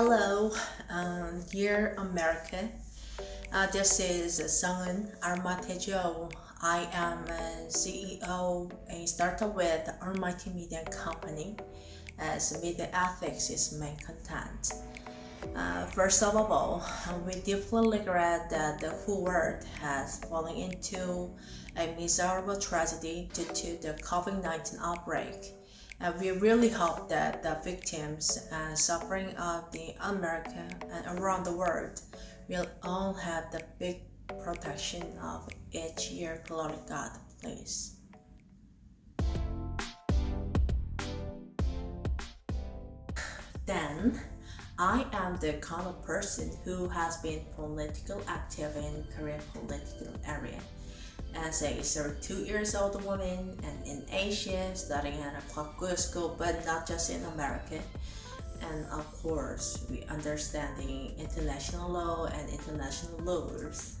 Hello, um, dear America. Uh, this is Sungin Armatejo. I am CEO and started with Almighty Media Company as media ethics is main content. Uh, first of all, we deeply regret that the whole world has fallen into a miserable tragedy due to the COVID-19 outbreak. And we really hope that the victims and suffering of the America and around the world will all have the big protection of each year. Glory God, please. Then, I am the kind of person who has been political active in Korean political area as a 32 years old woman and in Asia studying at a public school but not just in America. And of course we understand the international law and international laws.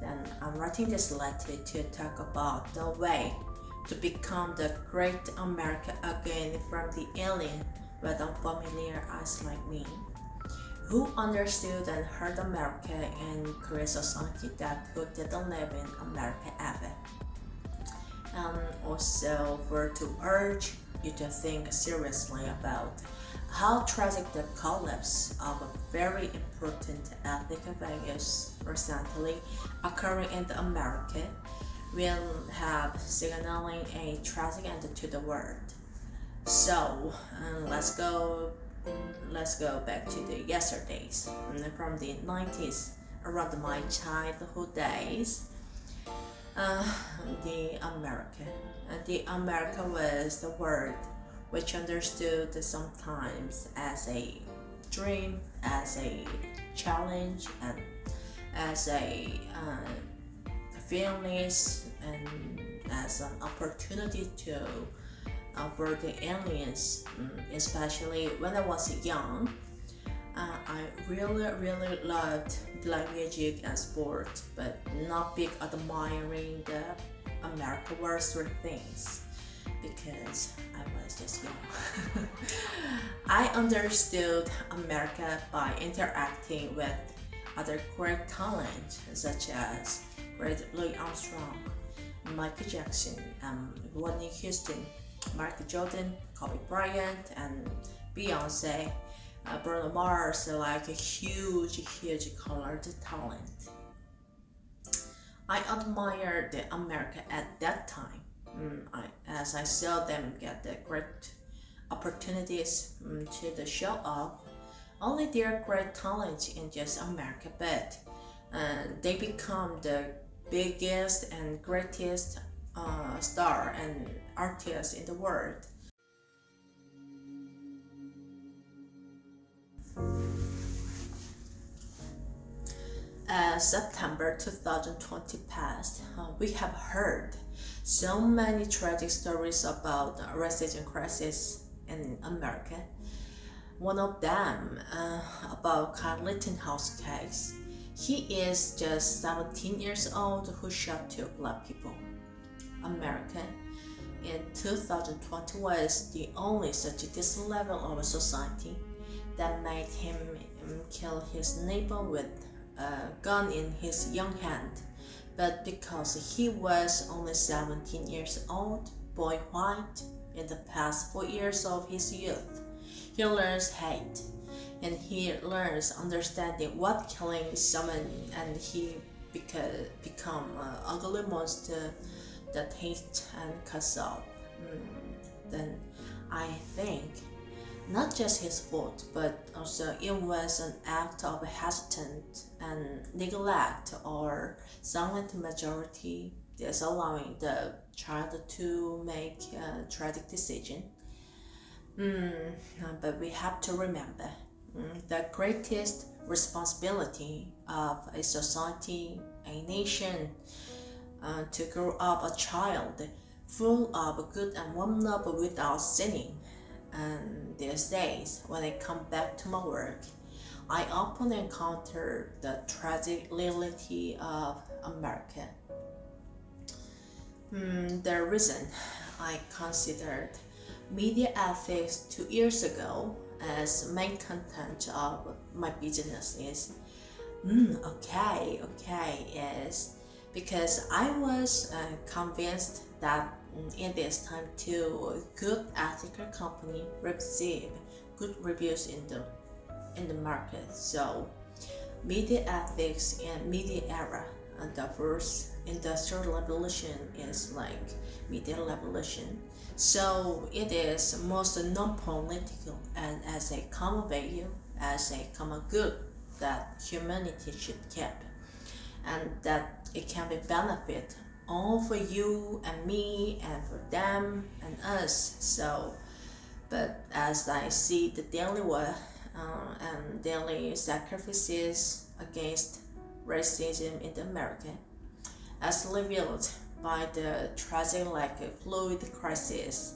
Then I'm writing this letter to talk about the way to become the great America again from the alien but unfamiliar eyes like me who understood and heard America and Korean society that who didn't live in America ever. And also for to urge you to think seriously about how tragic the collapse of a very important ethnic values recently occurring in America will have signaling a tragic end to the world. So um, let's go let's go back to the yesterdays. From the 90s around my childhood days uh, the America. The America was the word which understood sometimes as a dream as a challenge and as a uh, and as an opportunity to uh, the aliens, um, especially when I was young. Uh, I really, really loved black music and sport, but not big admiring the American Western things because I was just young. I understood America by interacting with other great talent such as great Louis Armstrong, Michael Jackson, and Whitney Houston, Michael Jordan, Kobe Bryant, and Beyonce. Uh, Bruno Mars, like a huge, huge colored talent. I admired the America at that time, mm, I, as I saw them get the great opportunities mm, to the show off. Only their great talent in just America, but uh, they become the biggest and greatest uh, star and artist in the world. As September 2020 passed, uh, we have heard so many tragic stories about the racism crisis in America. One of them uh, about Kyle Rittenhouse case. He is just 17 years old who shot two black people. American in 2020 was the only such this level of society that made him kill his neighbor with a gun in his young hand. But because he was only 17 years old, boy white, in the past four years of his youth, he learns hate and he learns understanding what killing someone and he beca become an ugly monster that hate and out, mm, then I think not just his fault, but also it was an act of hesitant and neglect or silent majority disallowing the child to make a tragic decision. Mm, but we have to remember mm, the greatest responsibility of a society, a nation, uh, to grow up a child full of good and warm up without sinning. And these days, when I come back to my work, I often encounter the tragic reality of America. Hmm, the reason I considered media ethics two years ago as main content of my business is mm, okay, okay, is because I was uh, convinced that mm, in this time to good ethical company receive good reviews in the in the market. So media ethics and media era and the first industrial revolution is like media revolution. So it is most non-political and as a common value, as a common good that humanity should keep and that it can be benefit all for you and me and for them and us. So but as I see the daily work uh, and daily sacrifices against racism in America as revealed by the tragic like Floyd crisis.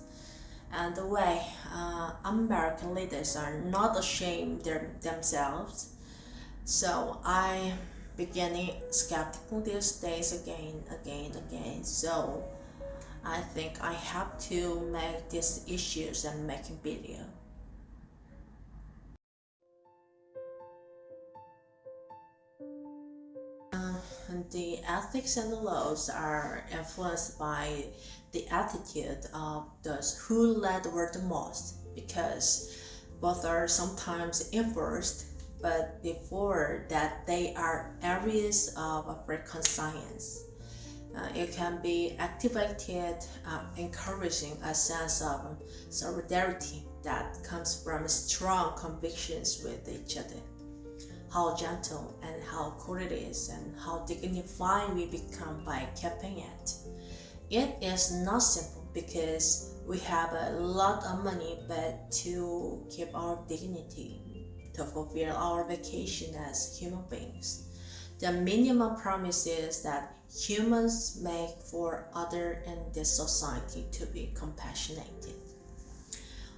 And the way uh, American leaders are not ashamed their, themselves. So I beginning skeptical these days again, again, again. So I think I have to make these issues and making video. Uh, the ethics and the laws are influenced by the attitude of those who led the world the most because both are sometimes enforced but before that they are areas of African science. Uh, it can be activated, uh, encouraging a sense of solidarity that comes from strong convictions with each other. How gentle and how cool it is and how dignified we become by keeping it. It is not simple because we have a lot of money but to keep our dignity to fulfill our vacation as human beings. The minimum promises that humans make for other in this society to be compassionate.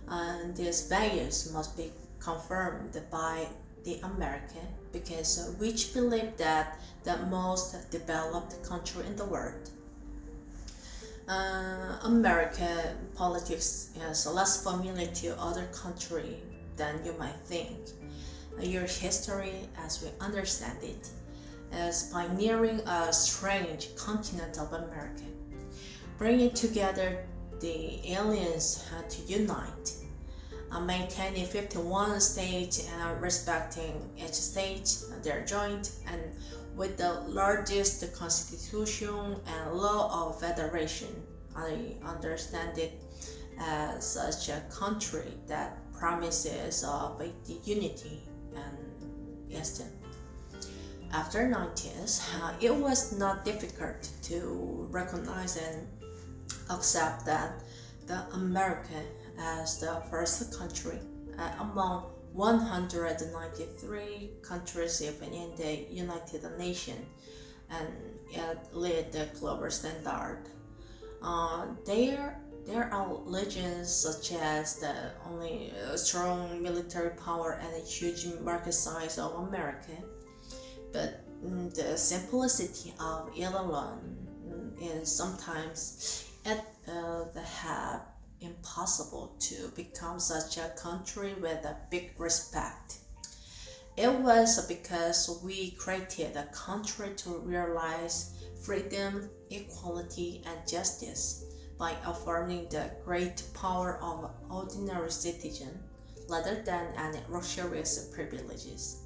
And these values must be confirmed by the American because which believe that the most developed country in the world uh, American politics is less familiar to other country than you might think your history as we understand it as pioneering a strange continent of America, bringing together the aliens to unite, maintaining 51 states and respecting each state, their joint, and with the largest constitution and law of federation. I understand it as such a country that promises of unity Eastern. After 90s, uh, it was not difficult to recognize and accept that the America as the first country uh, among 193 countries in the United Nations and it led the global standard. Uh, there there are legends such as the only uh, strong military power and a huge market size of America, but mm, the simplicity of alone mm, is sometimes at uh, the have impossible to become such a country with a big respect. It was because we created a country to realize freedom, equality, and justice by affirming the great power of ordinary citizen rather than any luxurious privileges.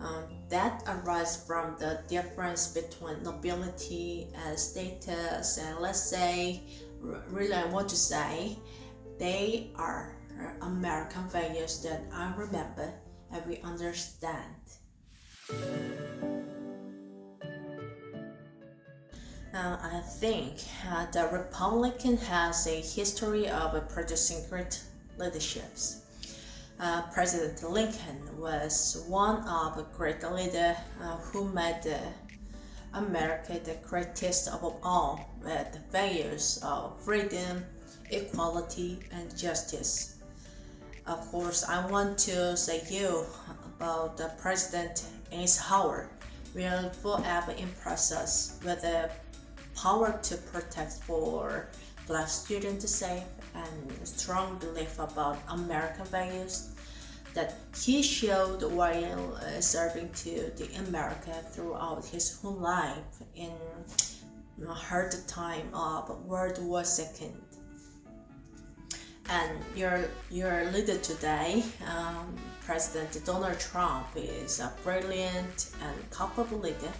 Um, that arises from the difference between nobility and status and let's say, really I want to say, they are American values that I remember and we understand. Uh, I think uh, the Republican has a history of uh, producing great leaderships. Uh, President Lincoln was one of the great leaders uh, who made America the greatest of all with the values of freedom, equality, and justice. Of course, I want to say you about the President Eisenhower will forever impress us with the power to protect for black students safe and strong belief about American values that he showed while uh, serving to the America throughout his whole life in a hard time of World War II. And your your leader today, um, President Donald Trump, is a brilliant and capable leader.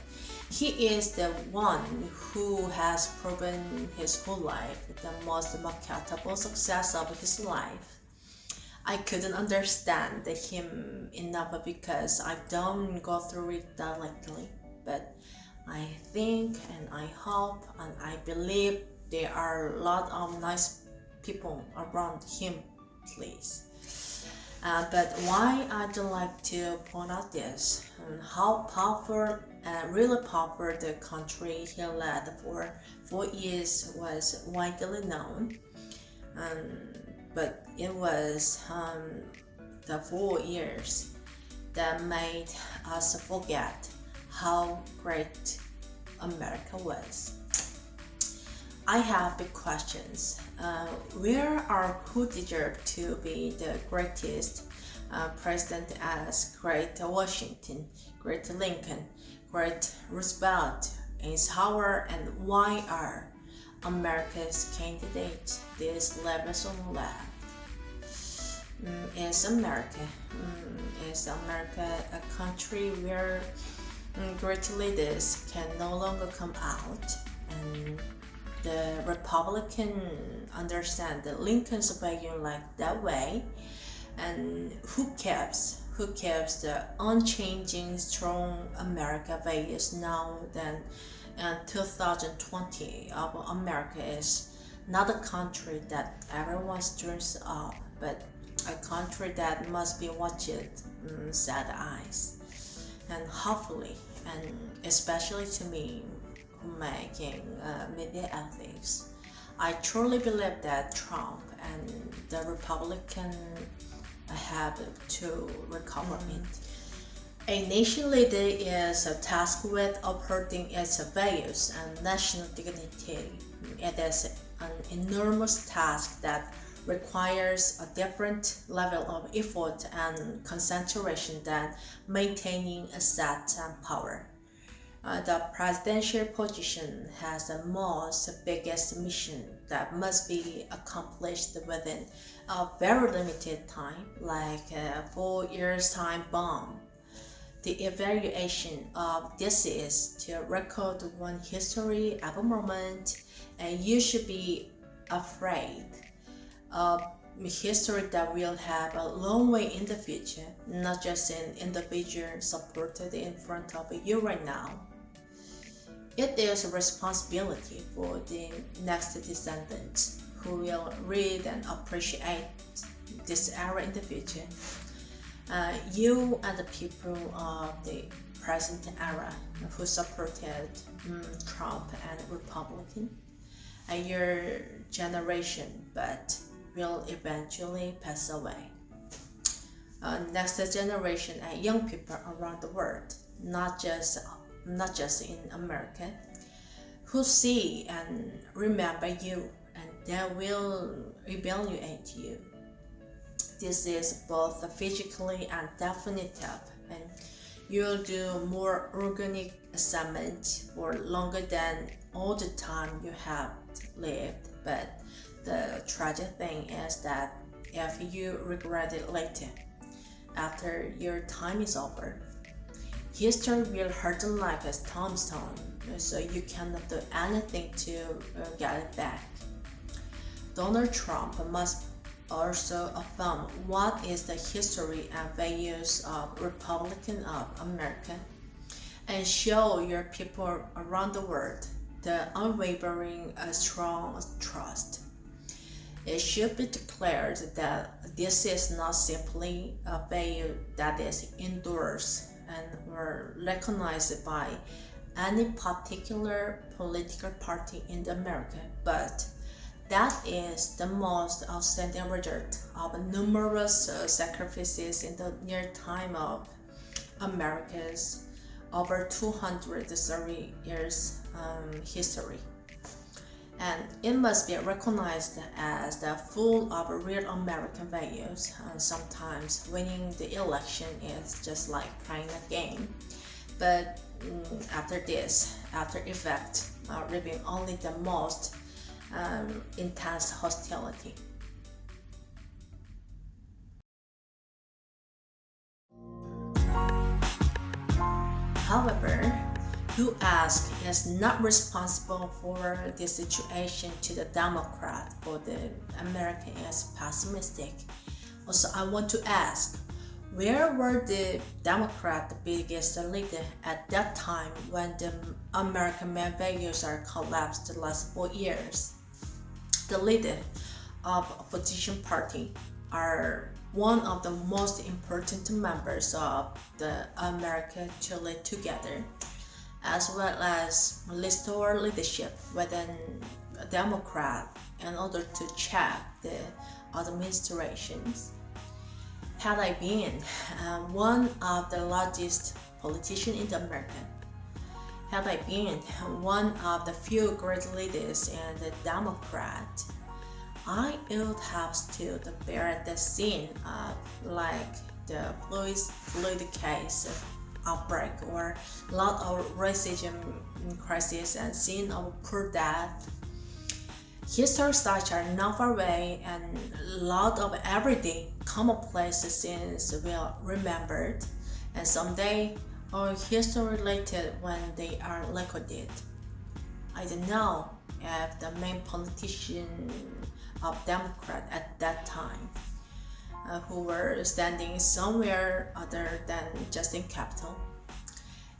He is the one who has proven his whole life the most marketable success of his life I couldn't understand him enough because I don't go through it directly. But I think and I hope and I believe there are a lot of nice people around him, please. Uh, but why I'd like to point out this and how powerful uh, really powerful the country he led for four years was widely known. Um, but it was um, the four years that made us forget how great America was. I have big questions. Uh, where or who deserve to be the greatest uh, president as great Washington, great Lincoln, great Roosevelt, Eisenhower, and why are America's candidates this levels on left? Mm, is America. Mm, is America a country where mm, great leaders can no longer come out and the Republican understand that Lincoln's value like that way and who keeps who keeps the unchanging strong America values now than in 2020 of America is not a country that everyone dreams of but a country that must be watched um, sad eyes. And hopefully and especially to me making uh, media ethics I truly believe that Trump and the Republican have to recover mm. it. A nation leader is tasked with upholding its values and national dignity. It is an enormous task that requires a different level of effort and concentration than maintaining a set power. Uh, the presidential position has the most biggest mission that must be accomplished within a very limited time, like a four years time bomb. The evaluation of this is to record one history at a moment, and you should be afraid of history that will have a long way in the future, not just an individual supported in front of you right now. It is a responsibility for the next descendants who will read and appreciate this era in the future. Uh, you and the people of the present era who supported um, Trump and Republican, and your generation, but will eventually pass away. Uh, next generation and young people around the world, not just not just in America, who see and remember you and they will evaluate you. This is both physically and definitive and you'll do more organic assessment for longer than all the time you have lived but the tragic thing is that if you regret it later, after your time is over, history will hurt like a tombstone, so you cannot do anything to uh, get it back. Donald Trump must also affirm what is the history and values of Republican of America and show your people around the world the unwavering uh, strong trust it should be declared that this is not simply a value that is endorsed and were recognized by any particular political party in America, but that is the most outstanding result of numerous uh, sacrifices in the near time of America's over 230 years um, history and it must be recognized as the full of real American values. And sometimes winning the election is just like playing a game. But mm, after this, after effect, uh, revealing only the most um, intense hostility. However, U.S. is not responsible for the situation to the Democrat or the American is pessimistic. Also, I want to ask, where were the Democrat the biggest leader at that time when the American main values are collapsed the last four years? The leader of opposition party are one of the most important members of the America to live together as well as restore leadership within a Democrat in order to check the administrations. Had I been um, one of the largest politicians in America, had I been one of the few great leaders in the Democrat, I would have stood bear the scene of like the Louis Floyd case outbreak or lot of racism crisis and scene of poor death. History such are not far away and a lot of everyday commonplace scenes will remembered and someday or history related when they are recorded. I don't know if the main politician of Democrat at that time uh, who were standing somewhere other than just in capital.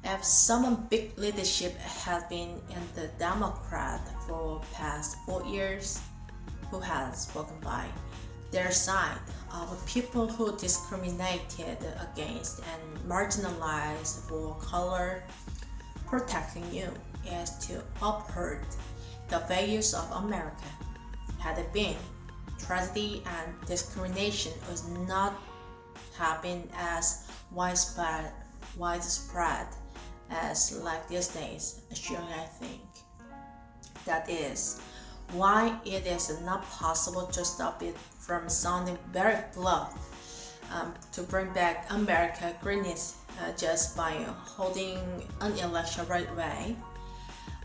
If some big leadership has been in the Democrat for past four years, who has spoken by their side of people who discriminated against and marginalized for color, protecting you is to uphold the values of America. Had it been tragedy and discrimination was not been as widespread, widespread as like these days, surely I think. That is why it is not possible to stop it from sounding very bluff um, to bring back America greatness uh, just by holding an election right way.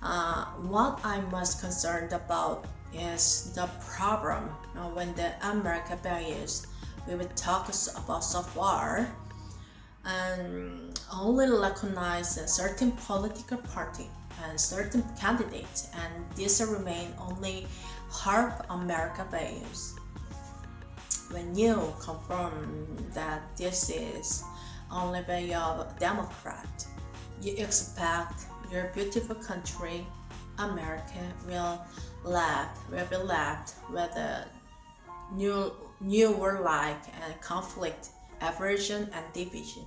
Uh, what I'm most concerned about is the problem uh, when the American values we will talk about so far and only recognize a certain political party and certain candidates and these remain only half American values. When you confirm that this is only value of Democrat, you expect your beautiful country, America, will left will be left with a new new war-like and conflict, aversion and division.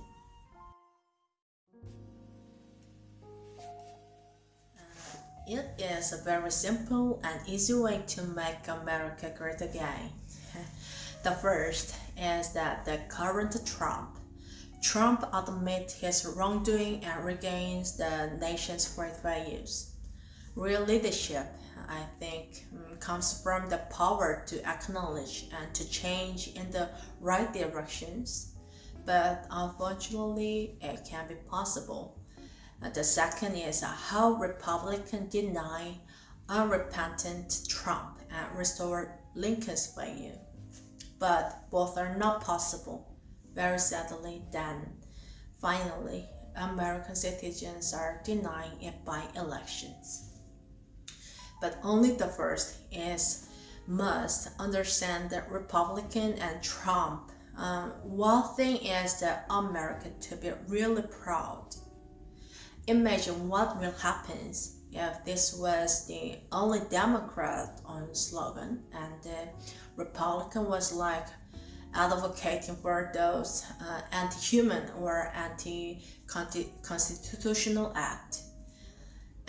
Uh, it is a very simple and easy way to make America great again. the first is that the current Trump Trump admits his wrongdoing and regains the nation's great values. Real leadership I think um, comes from the power to acknowledge and to change in the right directions. But unfortunately, it can be possible. Uh, the second is uh, how Republicans deny unrepentant Trump and restore Lincoln's value. But both are not possible. Very sadly, then, finally, American citizens are denying it by elections but only the first is must understand that Republican and Trump. Um, one thing is that America to be really proud. Imagine what will happen if this was the only Democrat on slogan and the Republican was like advocating for those uh, anti-human or anti-constitutional act.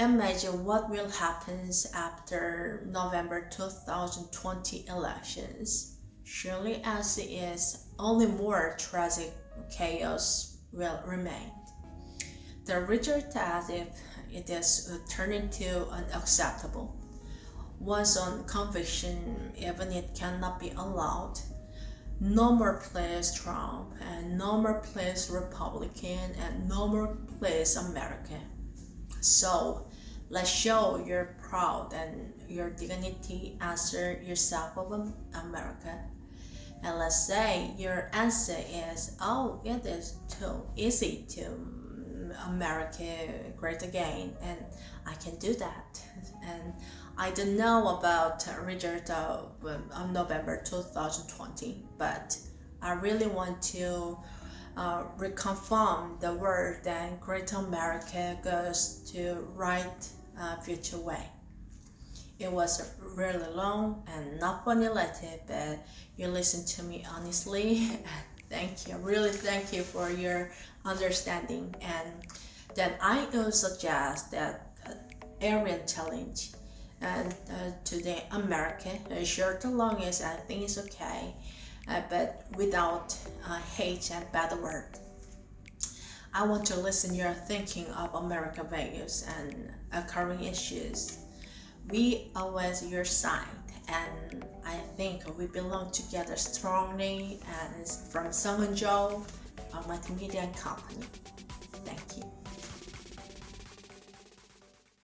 Imagine what will happen after November 2020 elections. Surely as it is, only more tragic chaos will remain. The result as if it is turning to unacceptable. once on conviction, even it cannot be allowed. No more please Trump, and no more please Republican, and no more please America. So let's show you're proud and your dignity answer yourself of America. And let's say your answer is, oh, it is too easy to America great again, and I can do that. And I don't know about result of um, November 2020, but I really want to uh, reconfirm the word that Great America goes to right uh, future way. It was really long and not letter, but you listened to me honestly. thank you, really thank you for your understanding. And then I will suggest that uh, Aryan challenge and uh, today America, uh, short or long is I think it's okay, but without hate and bad word. I want to listen your thinking of American values and current issues. We always your side and I think we belong together strongly and from Sung Joe, a multimedia company. Thank you.